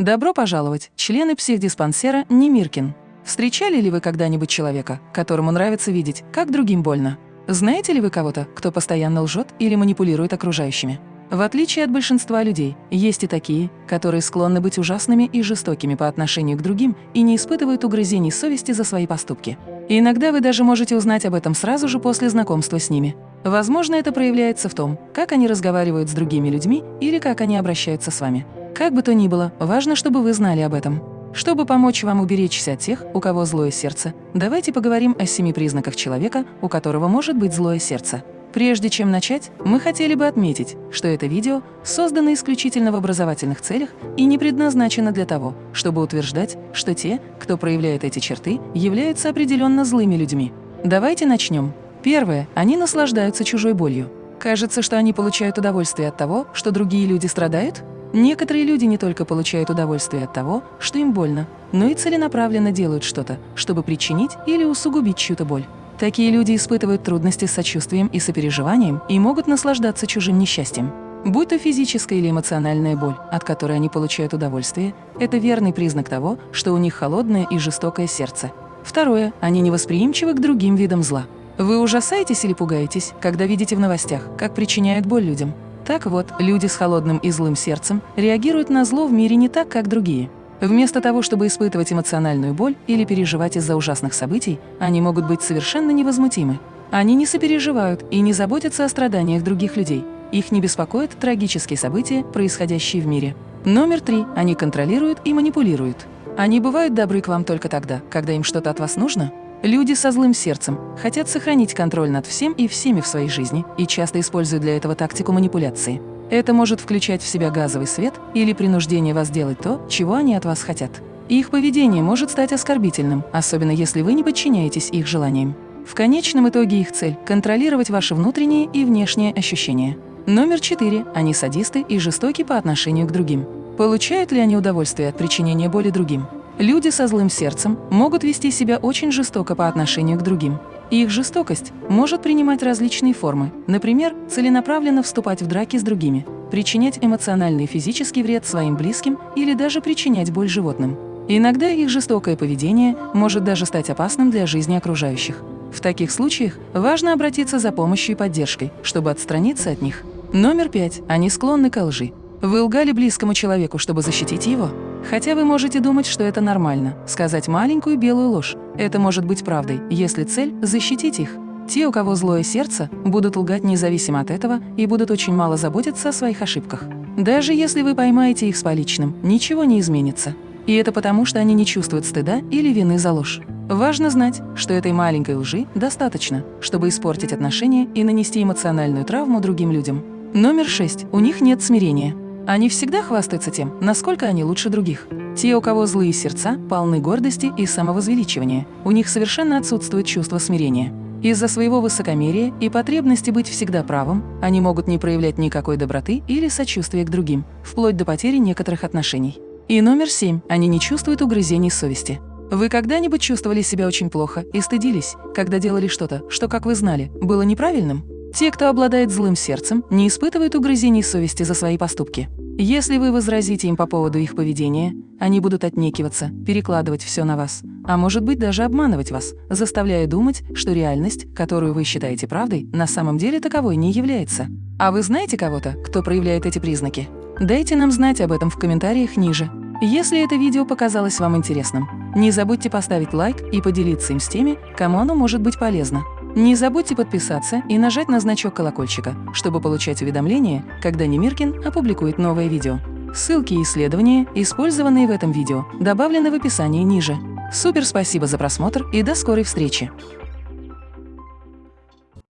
Добро пожаловать, члены психдиспансера Немиркин. Встречали ли вы когда-нибудь человека, которому нравится видеть, как другим больно? Знаете ли вы кого-то, кто постоянно лжет или манипулирует окружающими? В отличие от большинства людей, есть и такие, которые склонны быть ужасными и жестокими по отношению к другим и не испытывают угрызений совести за свои поступки. Иногда вы даже можете узнать об этом сразу же после знакомства с ними. Возможно, это проявляется в том, как они разговаривают с другими людьми или как они обращаются с вами. Как бы то ни было, важно, чтобы вы знали об этом. Чтобы помочь вам уберечься от тех, у кого злое сердце, давайте поговорим о семи признаках человека, у которого может быть злое сердце. Прежде чем начать, мы хотели бы отметить, что это видео создано исключительно в образовательных целях и не предназначено для того, чтобы утверждать, что те, кто проявляет эти черты, являются определенно злыми людьми. Давайте начнем. Первое. Они наслаждаются чужой болью. Кажется, что они получают удовольствие от того, что другие люди страдают? Некоторые люди не только получают удовольствие от того, что им больно, но и целенаправленно делают что-то, чтобы причинить или усугубить чью-то боль. Такие люди испытывают трудности с сочувствием и сопереживанием и могут наслаждаться чужим несчастьем. Будь то физическая или эмоциональная боль, от которой они получают удовольствие, это верный признак того, что у них холодное и жестокое сердце. Второе. Они невосприимчивы к другим видам зла. Вы ужасаетесь или пугаетесь, когда видите в новостях, как причиняют боль людям? Так вот, люди с холодным и злым сердцем реагируют на зло в мире не так, как другие. Вместо того, чтобы испытывать эмоциональную боль или переживать из-за ужасных событий, они могут быть совершенно невозмутимы. Они не сопереживают и не заботятся о страданиях других людей. Их не беспокоят трагические события, происходящие в мире. Номер три. Они контролируют и манипулируют. Они бывают добры к вам только тогда, когда им что-то от вас нужно, Люди со злым сердцем хотят сохранить контроль над всем и всеми в своей жизни и часто используют для этого тактику манипуляции. Это может включать в себя газовый свет или принуждение вас делать то, чего они от вас хотят. Их поведение может стать оскорбительным, особенно если вы не подчиняетесь их желаниям. В конечном итоге их цель – контролировать ваши внутренние и внешние ощущения. Номер четыре. Они садисты и жестоки по отношению к другим. Получают ли они удовольствие от причинения боли другим? Люди со злым сердцем могут вести себя очень жестоко по отношению к другим. И их жестокость может принимать различные формы, например, целенаправленно вступать в драки с другими, причинять эмоциональный и физический вред своим близким или даже причинять боль животным. Иногда их жестокое поведение может даже стать опасным для жизни окружающих. В таких случаях важно обратиться за помощью и поддержкой, чтобы отстраниться от них. Номер пять. Они склонны к лжи. Вы лгали близкому человеку, чтобы защитить его? Хотя вы можете думать, что это нормально – сказать маленькую белую ложь. Это может быть правдой, если цель – защитить их. Те, у кого злое сердце, будут лгать независимо от этого и будут очень мало заботиться о своих ошибках. Даже если вы поймаете их с поличным, ничего не изменится. И это потому, что они не чувствуют стыда или вины за ложь. Важно знать, что этой маленькой лжи достаточно, чтобы испортить отношения и нанести эмоциональную травму другим людям. Номер шесть. У них нет смирения. Они всегда хвастаются тем, насколько они лучше других. Те, у кого злые сердца, полны гордости и самовозвеличивания. У них совершенно отсутствует чувство смирения. Из-за своего высокомерия и потребности быть всегда правым, они могут не проявлять никакой доброты или сочувствия к другим, вплоть до потери некоторых отношений. И номер семь. Они не чувствуют угрызений совести. Вы когда-нибудь чувствовали себя очень плохо и стыдились, когда делали что-то, что, как вы знали, было неправильным? Те, кто обладает злым сердцем, не испытывают угрызений совести за свои поступки. Если вы возразите им по поводу их поведения, они будут отнекиваться, перекладывать все на вас, а может быть даже обманывать вас, заставляя думать, что реальность, которую вы считаете правдой, на самом деле таковой не является. А вы знаете кого-то, кто проявляет эти признаки? Дайте нам знать об этом в комментариях ниже. Если это видео показалось вам интересным, не забудьте поставить лайк и поделиться им с теми, кому оно может быть полезно. Не забудьте подписаться и нажать на значок колокольчика, чтобы получать уведомления, когда Немиркин опубликует новое видео. Ссылки и исследования, использованные в этом видео, добавлены в описании ниже. Супер спасибо за просмотр и до скорой встречи!